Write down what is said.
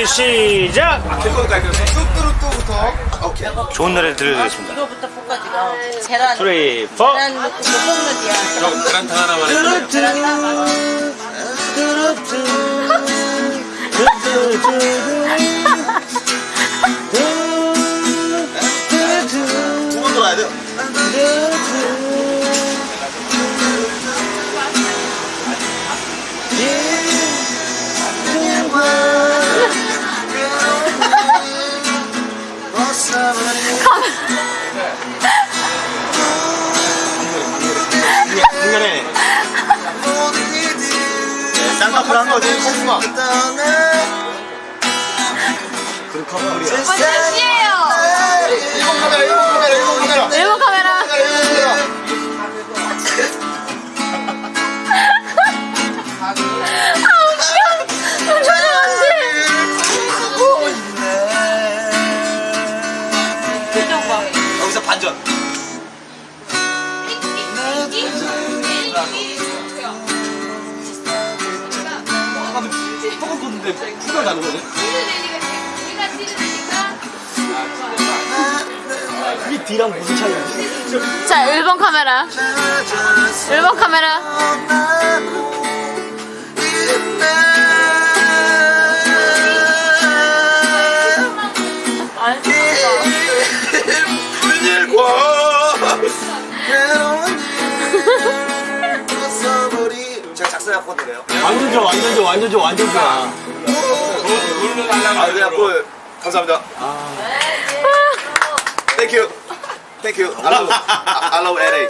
준비 시작 오케이. 좋은 노래 들려드리겠습니다. 이거부터 볶아지고 계란 3, 4 계란 넣고 그럼 계란탕 하나만 해주세요 쌍꺼풀 한 거지? 콩쿠마 그런 커플이야. 몇 시에요? 일본 카메라 일본 거네 이 D랑 무슨 차이야 자, 1번 카메라. 1번 카메라. 제가 작사했거든요? 완전 좋아 완전 좋아 완전 좋아 완전 좋아. 아 그냥 뭐 감사합니다. 땡큐 땡큐 I love I love LA